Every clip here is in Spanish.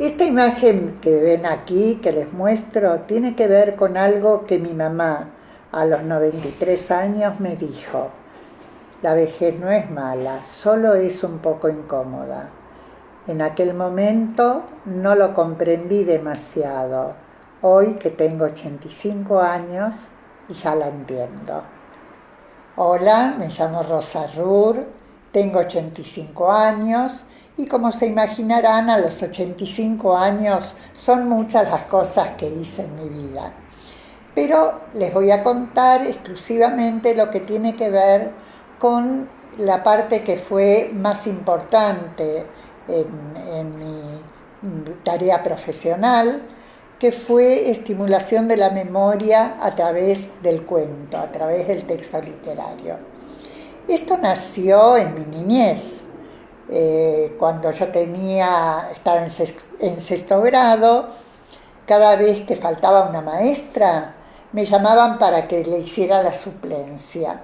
Esta imagen que ven aquí, que les muestro, tiene que ver con algo que mi mamá a los 93 años me dijo. La vejez no es mala, solo es un poco incómoda. En aquel momento no lo comprendí demasiado. Hoy que tengo 85 años, ya la entiendo. Hola, me llamo Rosa Rur, tengo 85 años y como se imaginarán, a los 85 años son muchas las cosas que hice en mi vida. Pero les voy a contar exclusivamente lo que tiene que ver con la parte que fue más importante en, mi tarea profesional, que fue estimulación de la memoria a través del cuento, a través del texto literario. Esto nació en mi niñez, eh, cuando yo tenía, estaba en sexto, grado, cada vez que faltaba una maestra, me llamaban para que le hiciera la suplencia.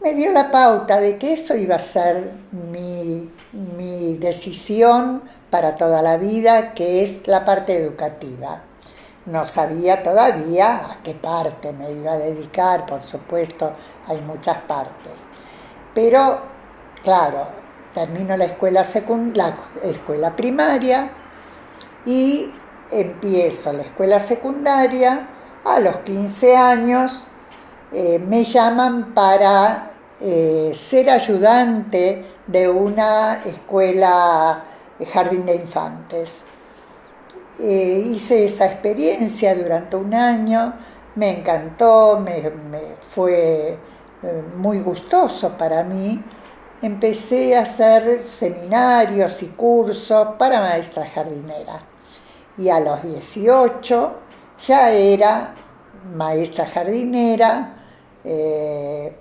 Me dio la pauta de que eso iba a ser mi, mi decisión para toda la vida, que es la parte educativa. No sabía todavía a qué parte me iba a dedicar, por supuesto, hay muchas partes. Pero, claro, termino la escuela, la escuela primaria y empiezo la escuela secundaria. A los 15 años eh, me llaman para eh, ser ayudante de una escuela de jardín de infantes. Eh, hice esa experiencia durante un año, me encantó, me fue muy gustoso para mí empecé a hacer seminarios y cursos para maestra jardinera. Y a los 18 ya era maestra jardinera. Eh,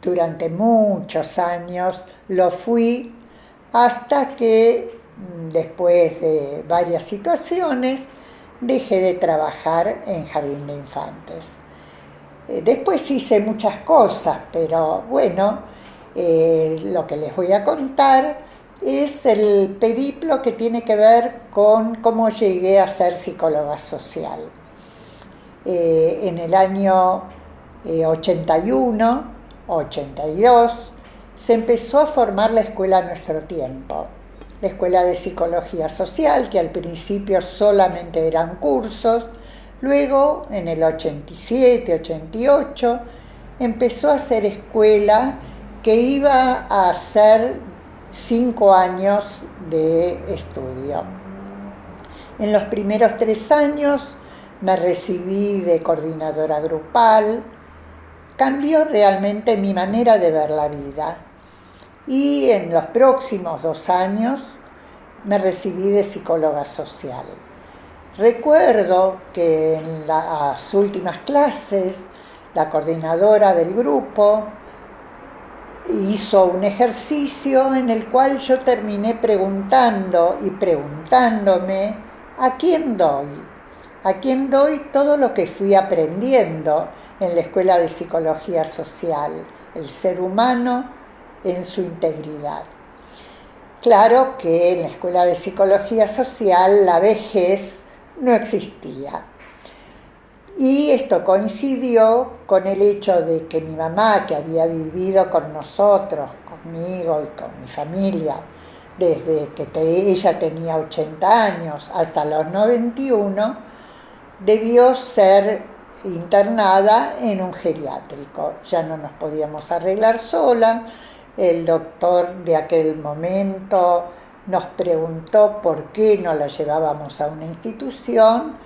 durante muchos años lo fui hasta que mm, después de varias situaciones dejé de trabajar en jardín de infantes. Eh, después hice muchas cosas, pero bueno, eh, lo que les voy a contar es el periplo que tiene que ver con cómo llegué a ser psicóloga social. Eh, en el año 81, eh, 82, se empezó a formar la escuela a nuestro tiempo. La escuela de psicología social, que al principio solamente eran cursos, luego en el 87, 88, empezó a ser escuela que iba a hacer cinco años de estudio. En los primeros tres años me recibí de coordinadora grupal, cambió realmente mi manera de ver la vida. Y en los próximos dos años me recibí de psicóloga social. Recuerdo que en las últimas clases la coordinadora del grupo hizo un ejercicio en el cual yo terminé preguntando y preguntándome a quién doy, a quién doy todo lo que fui aprendiendo en la Escuela de Psicología Social, el ser humano en su integridad. Claro que en la Escuela de Psicología Social la vejez no existía. Y esto coincidió con el hecho de que mi mamá, que había vivido con nosotros, conmigo y con mi familia, desde que ella tenía 80 años hasta los 91, debió ser internada en un geriátrico. Ya no nos podíamos arreglar sola. El doctor de aquel momento nos preguntó por qué no la llevábamos a una institución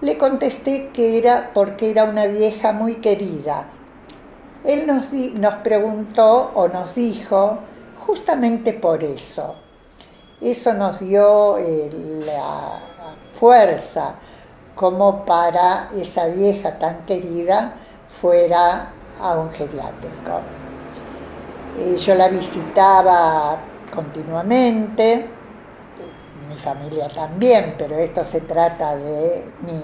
le contesté que era porque era una vieja muy querida. Él nos, nos preguntó o nos dijo justamente por eso. Eso nos dio eh, la fuerza como para esa vieja tan querida fuera a un geriátrico. Eh, yo la visitaba continuamente, mi familia también, pero esto se trata de mí.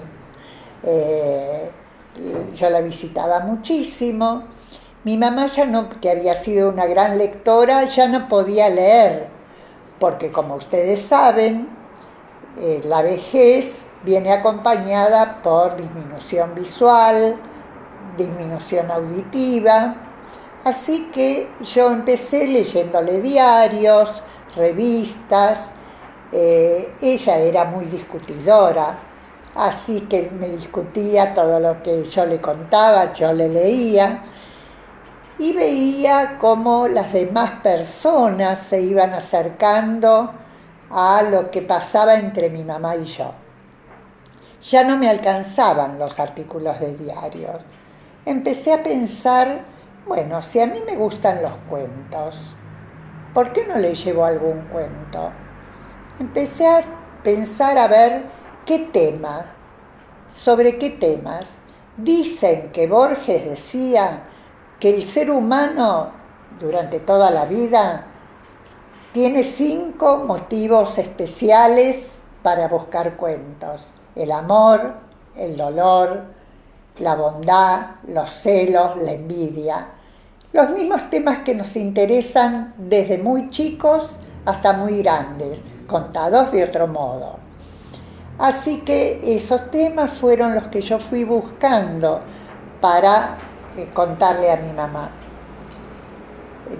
Eh, yo la visitaba muchísimo. Mi mamá ya no, que había sido una gran lectora, ya no podía leer, porque como ustedes saben, eh, la vejez viene acompañada por disminución visual, disminución auditiva, así que yo empecé leyéndole diarios, revistas, eh, ella era muy discutidora, así que me discutía todo lo que yo le contaba, yo le leía, y veía cómo las demás personas se iban acercando a lo que pasaba entre mi mamá y yo. Ya no me alcanzaban los artículos de diarios. Empecé a pensar, bueno, si a mí me gustan los cuentos, ¿por qué no le llevo algún cuento? Empecé a pensar a ver qué tema, sobre qué temas. Dicen que Borges decía que el ser humano durante toda la vida tiene cinco motivos especiales para buscar cuentos. El amor, el dolor, la bondad, los celos, la envidia. Los mismos temas que nos interesan desde muy chicos hasta muy grandes, contados de otro modo. Así que esos temas fueron los que yo fui buscando para eh, contarle a mi mamá.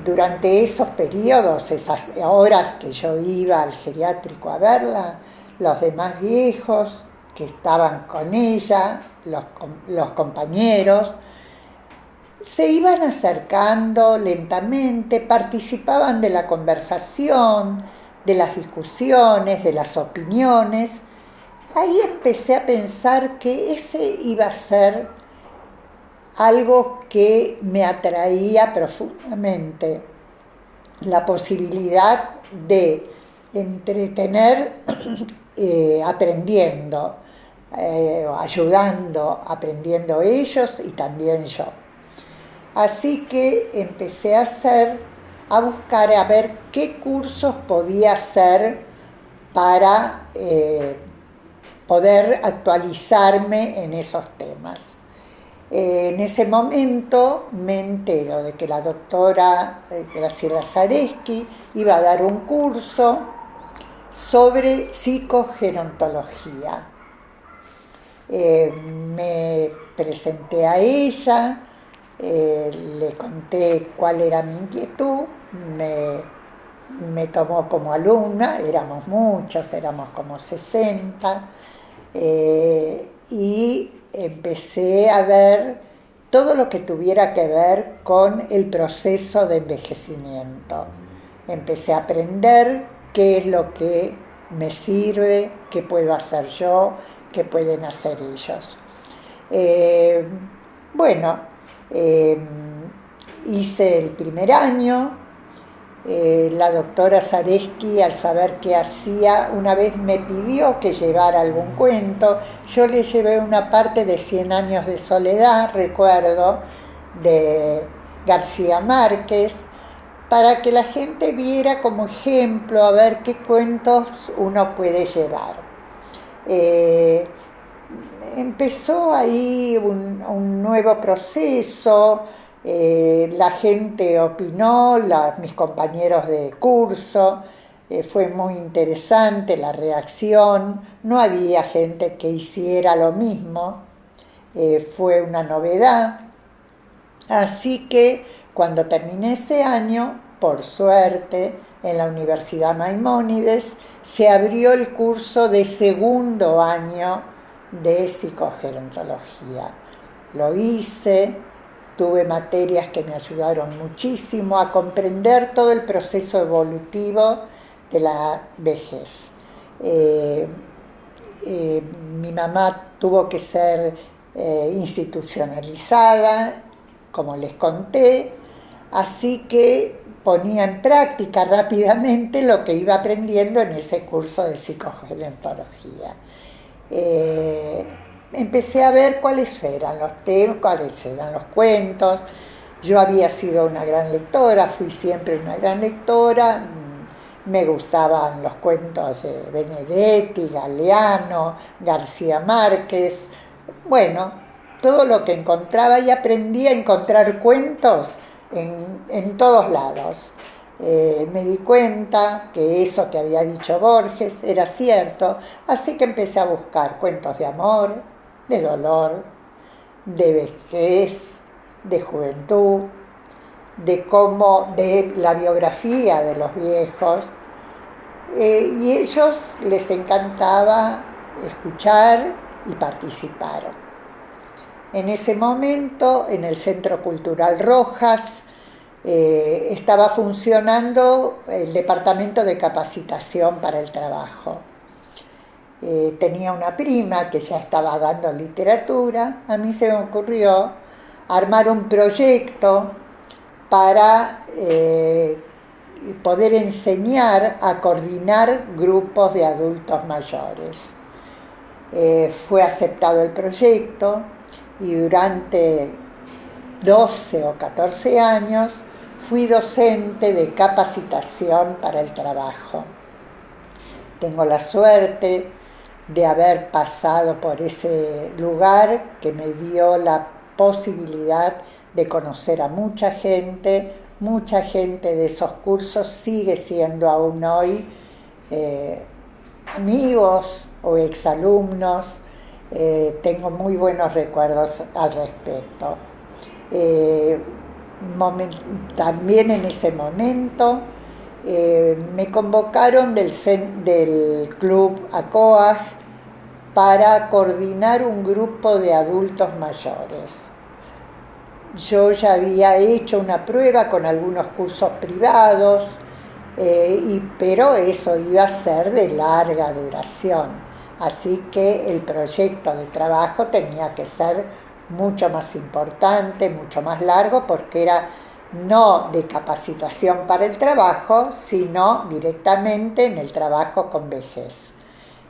Durante esos periodos, esas horas que yo iba al geriátrico a verla, los demás viejos que estaban con ella, los, los compañeros, se iban acercando lentamente, participaban de la conversación, de las discusiones, de las opiniones. Ahí empecé a pensar que ese iba a ser algo que me atraía profundamente, la posibilidad de entretener eh, aprendiendo, eh, ayudando, aprendiendo ellos y también yo. Así que empecé a hacer, a buscar, a ver qué cursos podía hacer para eh, poder actualizarme en esos temas. Eh, en ese momento me entero de que la doctora eh, Graciela Zareski iba a dar un curso sobre psicogerontología. Me presenté a ella, le conté cuál era mi inquietud, me, me, tomó como alumna, éramos muchos, éramos como 60, y empecé a ver todo lo que tuviera que ver con el proceso de envejecimiento. Empecé a aprender qué es lo que me sirve, qué puedo hacer yo, qué pueden hacer ellos. Eh, bueno, eh, hice el primer año, eh, la doctora Zareski, al saber qué hacía, una vez me pidió que llevara algún cuento. Yo le llevé una parte de Cien años de soledad, recuerdo, de García Márquez, para que la gente viera como ejemplo a ver qué cuentos uno puede llevar. Eh, empezó ahí un nuevo proceso, eh, la gente opinó, mis compañeros de curso, eh, fue muy interesante la reacción, no había gente que hiciera lo mismo, eh, fue una novedad. Así que cuando terminé ese año, por suerte, en la Universidad Maimónides, se abrió el curso de segundo año de psicogerontología. Lo hice, tuve materias que me ayudaron muchísimo a comprender todo el proceso evolutivo de la vejez. Eh, eh, mi mamá tuvo que ser eh, institucionalizada, como les conté, así que ponía en práctica rápidamente lo que iba aprendiendo en ese curso de psicogerontología empecé a ver cuáles eran los temas, cuáles eran los cuentos. Yo había sido una gran lectora, fui siempre una gran lectora, mm, me gustaban los cuentos de Benedetti, Galeano, García Márquez, bueno, todo lo que encontraba y aprendí a encontrar cuentos en, todos lados. eh, me di cuenta que eso que había dicho Borges era cierto, así que empecé a buscar cuentos de amor, de dolor, de vejez, de juventud, de cómo, de la biografía de los viejos, eh, y ellos les encantaba escuchar y participar. En ese momento, en el Centro Cultural Rojas, eh, estaba funcionando el Departamento de Capacitación para el Trabajo. Eh, tenía una prima que ya estaba dando literatura, a mí se me ocurrió armar un proyecto para eh, poder enseñar a coordinar grupos de adultos mayores. fue aceptado el proyecto y durante 12 o 14 años fui docente de capacitación para el trabajo. Tengo la suerte de haber pasado por ese lugar que me dio la posibilidad de conocer a mucha gente. Mucha gente de esos cursos sigue siendo aún hoy eh, amigos o exalumnos. Eh, tengo muy buenos recuerdos al respecto. Eh, también en ese momento me convocaron del, del club ACOAG para coordinar un grupo de adultos mayores. Yo ya había hecho una prueba con algunos cursos privados, eh, y, pero eso iba a ser de larga duración. Así que el proyecto de trabajo tenía que ser mucho más importante, mucho más largo, porque era no de capacitación para el trabajo, sino directamente en el trabajo con vejez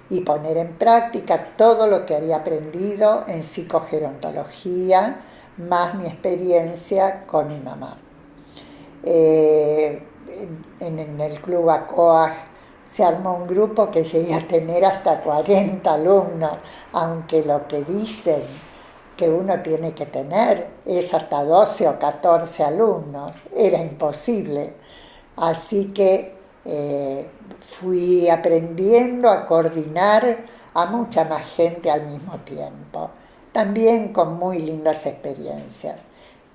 y poner en práctica todo lo que había aprendido en psicogerontología, más mi experiencia con mi mamá. Eh, en, el club ACOAG se armó un grupo que llegué a tener hasta 40 alumnos, aunque lo que dicen que uno tiene que tener es hasta 12 o 14 alumnos, era imposible. Así que eh, fui aprendiendo a coordinar a mucha más gente al mismo tiempo, también con muy lindas experiencias.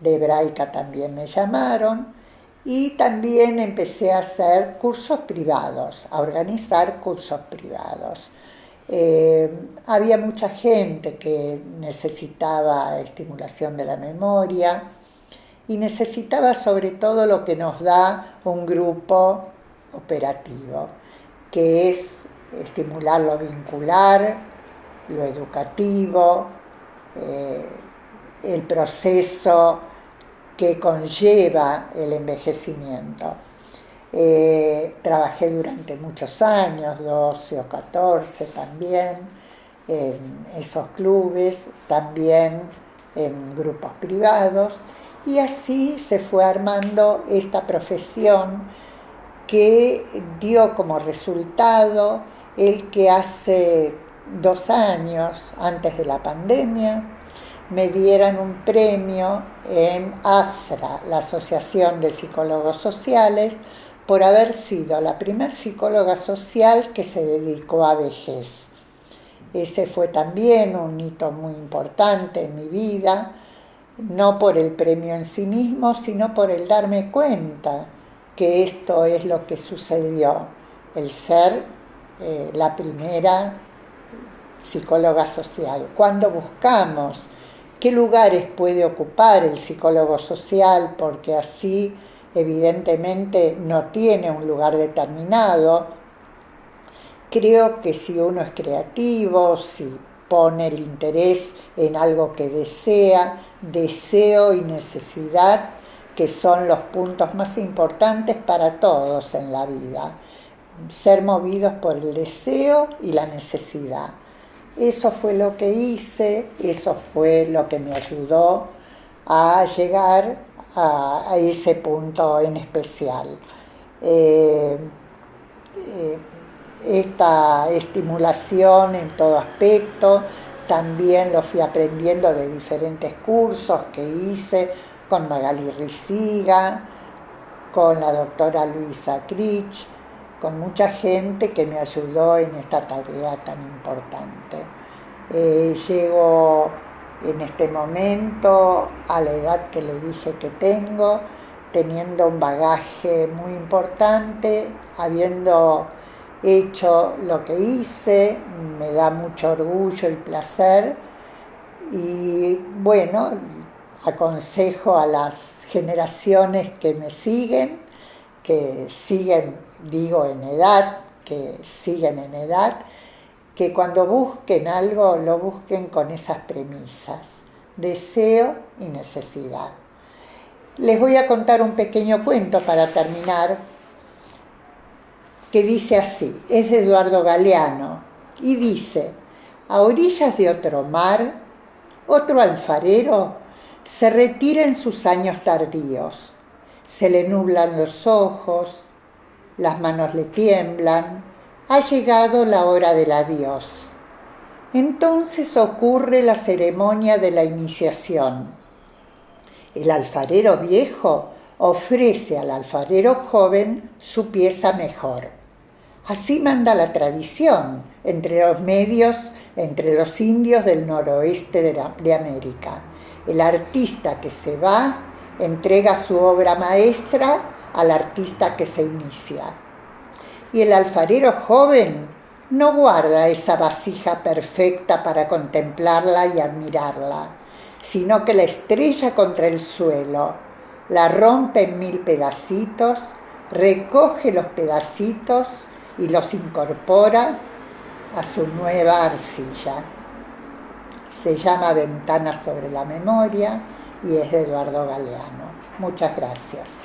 De hebraica también me llamaron y también empecé a hacer cursos privados, a organizar cursos privados. Eh, había mucha gente que necesitaba estimulación de la memoria y necesitaba sobre todo lo que nos da un grupo operativo, que es estimular lo vincular, lo educativo, eh, el proceso que conlleva el envejecimiento. Eh, trabajé durante muchos años, 12 o 14 también, en esos clubes, también en grupos privados, y así se fue armando esta profesión que dio como resultado el que hace dos años, antes de la pandemia, me dieran un premio en APSRA, la Asociación de Psicólogos Sociales, por haber sido la primer psicóloga social que se dedicó a vejez. Ese fue también un hito muy importante en mi vida, no por el premio en sí mismo, sino por el darme cuenta que esto es lo que sucedió, el ser eh, la primera psicóloga social. Cuando buscamos qué lugares puede ocupar el psicólogo social, porque así evidentemente no tiene un lugar determinado. Creo que si uno es creativo, si pone el interés en algo que desea, deseo y necesidad, que son los puntos más importantes para todos en la vida. Ser movidos por el deseo y la necesidad. Eso fue lo que hice, eso fue lo que me ayudó a llegar a, ese punto en especial. Eh, eh, esta estimulación en todo aspecto, también lo fui aprendiendo de diferentes cursos que hice con Magali Riciga, con la doctora Luisa Critch, con mucha gente que me ayudó en esta tarea tan importante. Eh, llego en este momento a la edad que le dije que tengo, teniendo un bagaje muy importante, habiendo hecho lo que hice, me da mucho orgullo y placer y bueno, aconsejo a las generaciones que me siguen, que siguen, digo, en edad, que siguen en edad, que cuando busquen algo lo busquen con esas premisas, deseo y necesidad. Les voy a contar un pequeño cuento para terminar, que dice así, es de Eduardo Galeano, y dice, a orillas de otro mar, otro alfarero se retira en sus años tardíos, se le nublan los ojos, las manos le tiemblan, ha llegado la hora del adiós. Entonces ocurre la ceremonia de la iniciación. El alfarero viejo ofrece al alfarero joven su pieza mejor. Así manda la tradición entre los medios, entre los indios del noroeste de, América. El artista que se va entrega su obra maestra al artista que se inicia y el alfarero joven no guarda esa vasija perfecta para contemplarla y admirarla, sino que la estrella contra el suelo, la rompe en mil pedacitos, recoge los pedacitos y los incorpora a su nueva arcilla. Se llama Ventana sobre la Memoria y es de Eduardo Galeano. Muchas gracias.